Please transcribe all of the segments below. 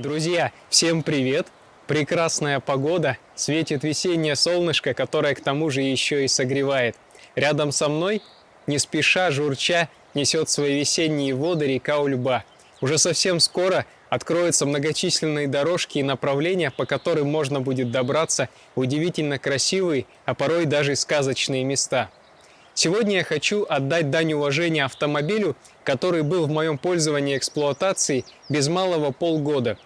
Друзья, всем привет! Прекрасная погода, светит весеннее солнышко, которое к тому же еще и согревает. Рядом со мной, не спеша, журча, несет свои весенние воды река Ульба. Уже совсем скоро откроются многочисленные дорожки и направления, по которым можно будет добраться в удивительно красивые, а порой даже сказочные места. Сегодня я хочу отдать дань уважения автомобилю, который был в моем пользовании эксплуатации без малого полгода.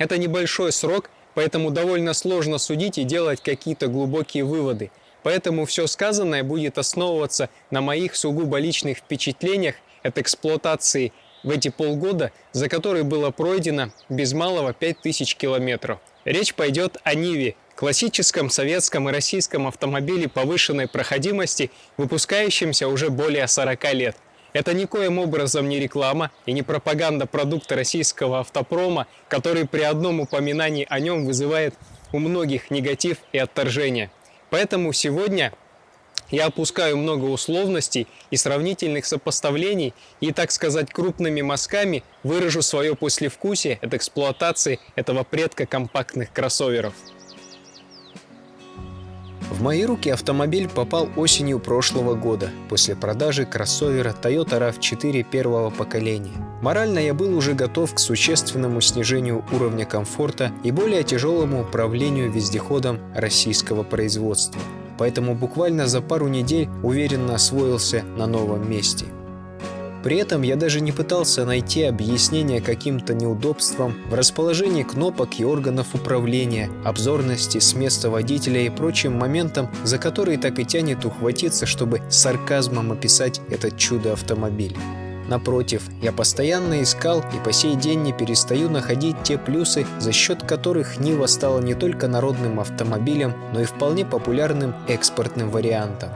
Это небольшой срок, поэтому довольно сложно судить и делать какие-то глубокие выводы. Поэтому все сказанное будет основываться на моих сугубо личных впечатлениях от эксплуатации в эти полгода, за которые было пройдено без малого 5000 километров. Речь пойдет о Ниве, классическом советском и российском автомобиле повышенной проходимости, выпускающемся уже более 40 лет. Это никоим образом не реклама и не пропаганда продукта российского автопрома, который при одном упоминании о нем вызывает у многих негатив и отторжение. Поэтому сегодня я опускаю много условностей и сравнительных сопоставлений и, так сказать, крупными мазками выражу свое послевкусие от эксплуатации этого предка компактных кроссоверов. В мои руки автомобиль попал осенью прошлого года, после продажи кроссовера Toyota RAV4 первого поколения. Морально я был уже готов к существенному снижению уровня комфорта и более тяжелому управлению вездеходом российского производства – поэтому буквально за пару недель уверенно освоился на новом месте. При этом я даже не пытался найти объяснение каким-то неудобствам в расположении кнопок и органов управления, обзорности с места водителя и прочим моментам, за которые так и тянет ухватиться, чтобы сарказмом описать этот чудо-автомобиль. Напротив, я постоянно искал и по сей день не перестаю находить те плюсы, за счет которых Нива стала не только народным автомобилем, но и вполне популярным экспортным вариантом.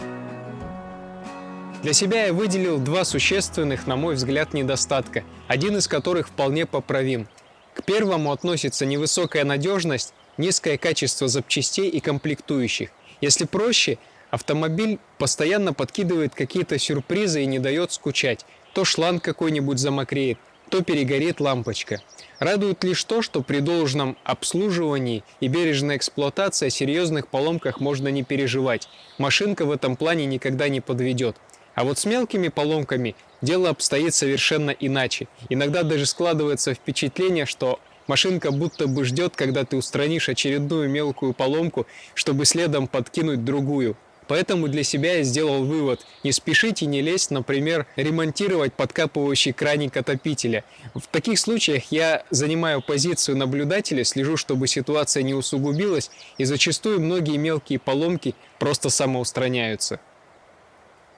Для себя я выделил два существенных, на мой взгляд, недостатка, один из которых вполне поправим. К первому относится невысокая надежность, низкое качество запчастей и комплектующих. Если проще, автомобиль постоянно подкидывает какие-то сюрпризы и не дает скучать то шланг какой-нибудь замокреет, то перегорит лампочка. Радует лишь то, что при должном обслуживании и бережной эксплуатации о серьезных поломках можно не переживать. Машинка в этом плане никогда не подведет. А вот с мелкими поломками дело обстоит совершенно иначе. Иногда даже складывается впечатление, что машинка будто бы ждет, когда ты устранишь очередную мелкую поломку, чтобы следом подкинуть другую. Поэтому для себя я сделал вывод – не спешите не лезть, например, ремонтировать подкапывающий краник отопителя. В таких случаях я занимаю позицию наблюдателя, слежу, чтобы ситуация не усугубилась, и зачастую многие мелкие поломки просто самоустраняются.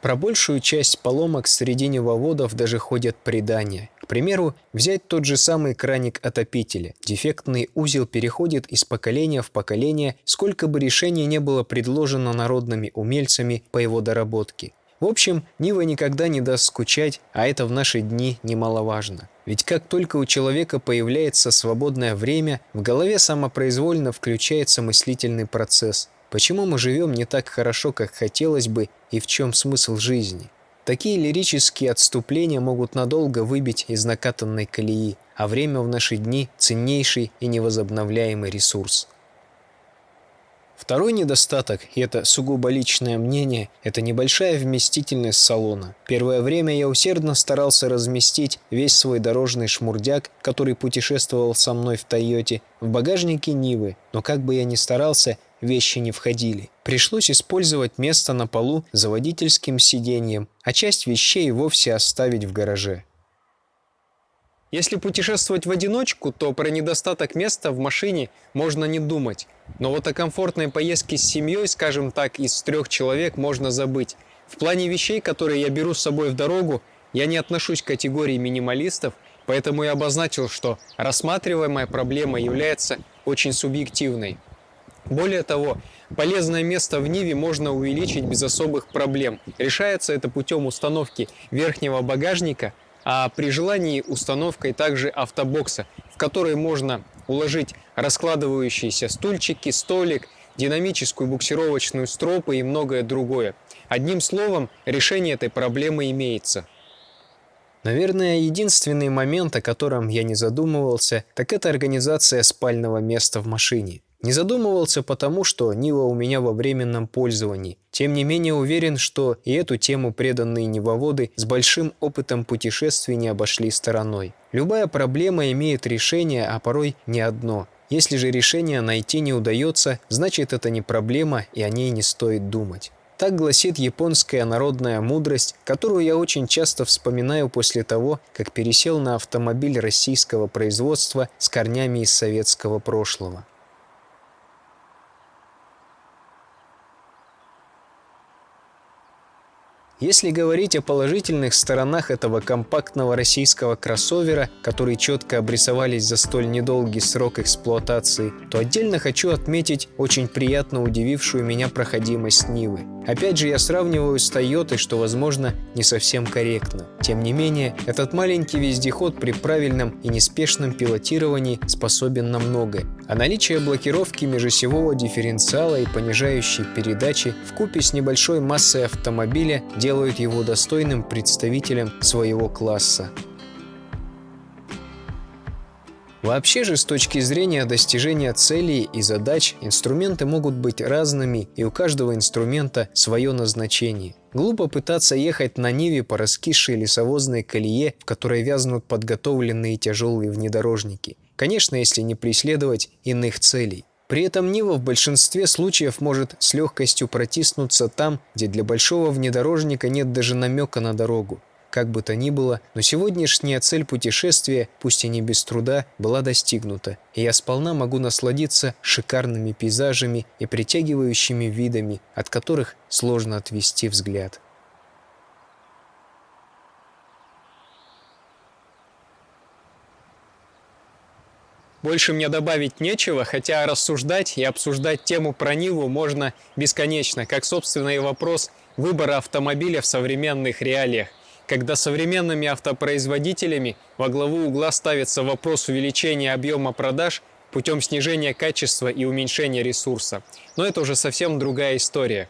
Про большую часть поломок среди невоводов даже ходят предания. К примеру, взять тот же самый краник отопителя. Дефектный узел переходит из поколения в поколение, сколько бы решений не было предложено народными умельцами по его доработке. В общем, Нива никогда не даст скучать, а это в наши дни немаловажно. Ведь как только у человека появляется свободное время, в голове самопроизвольно включается мыслительный процесс – Почему мы живем не так хорошо, как хотелось бы, и в чем смысл жизни? Такие лирические отступления могут надолго выбить из накатанной колеи, а время в наши дни – ценнейший и невозобновляемый ресурс. Второй недостаток, и это сугубо личное мнение, это небольшая вместительность салона. Первое время я усердно старался разместить весь свой дорожный шмурдяк, который путешествовал со мной в Тойоте, в багажнике Нивы, но как бы я ни старался, вещи не входили. Пришлось использовать место на полу за водительским сиденьем, а часть вещей вовсе оставить в гараже. Если путешествовать в одиночку, то про недостаток места в машине можно не думать. Но вот о комфортной поездке с семьей, скажем так, из трех человек можно забыть. В плане вещей, которые я беру с собой в дорогу, я не отношусь к категории минималистов, поэтому я обозначил, что рассматриваемая проблема является очень субъективной. Более того, полезное место в Ниве можно увеличить без особых проблем. Решается это путем установки верхнего багажника, а при желании установкой также автобокса, в который можно уложить раскладывающиеся стульчики, столик, динамическую буксировочную стропу и многое другое. Одним словом, решение этой проблемы имеется. Наверное, единственный момент, о котором я не задумывался, так это организация спального места в машине. Не задумывался потому, что Нива у меня во временном пользовании. Тем не менее уверен, что и эту тему преданные Нивоводы с большим опытом путешествий не обошли стороной. Любая проблема имеет решение, а порой не одно. Если же решение найти не удается, значит это не проблема и о ней не стоит думать. Так гласит японская народная мудрость, которую я очень часто вспоминаю после того, как пересел на автомобиль российского производства с корнями из советского прошлого. Если говорить о положительных сторонах этого компактного российского кроссовера, которые четко обрисовались за столь недолгий срок эксплуатации, то отдельно хочу отметить очень приятно удивившую меня проходимость Нивы. Опять же, я сравниваю с Toyota, что, возможно, не совсем корректно. Тем не менее, этот маленький вездеход при правильном и неспешном пилотировании способен на многое. А наличие блокировки межосевого дифференциала и понижающей передачи в купе с небольшой массой автомобиля делают его достойным представителем своего класса. Вообще же, с точки зрения достижения целей и задач, инструменты могут быть разными, и у каждого инструмента свое назначение. Глупо пытаться ехать на Ниве по раскисшей лесовозной колее, в которой вязнут подготовленные тяжелые внедорожники. Конечно, если не преследовать иных целей. При этом Нива в большинстве случаев может с легкостью протиснуться там, где для большого внедорожника нет даже намека на дорогу. Как бы то ни было, но сегодняшняя цель путешествия, пусть и не без труда, была достигнута, и я сполна могу насладиться шикарными пейзажами и притягивающими видами, от которых сложно отвести взгляд. Больше мне добавить нечего, хотя рассуждать и обсуждать тему про Ниву можно бесконечно, как, собственно, и вопрос выбора автомобиля в современных реалиях когда современными автопроизводителями во главу угла ставится вопрос увеличения объема продаж путем снижения качества и уменьшения ресурса. Но это уже совсем другая история.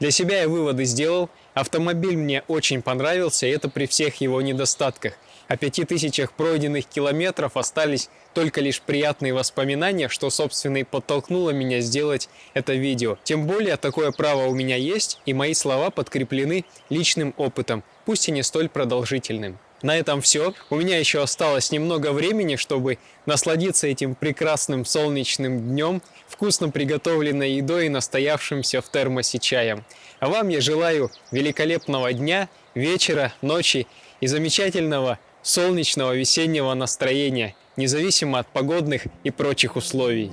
Для себя я выводы сделал. Автомобиль мне очень понравился, это при всех его недостатках – о пяти тысячах пройденных километров остались только лишь приятные воспоминания, что, собственно, и подтолкнуло меня сделать это видео. Тем более, такое право у меня есть, и мои слова подкреплены личным опытом, пусть и не столь продолжительным. На этом все. У меня еще осталось немного времени, чтобы насладиться этим прекрасным солнечным днем, вкусно приготовленной едой и настоявшимся в термосе чаем. А вам я желаю великолепного дня, вечера, ночи и замечательного солнечного весеннего настроения, независимо от погодных и прочих условий.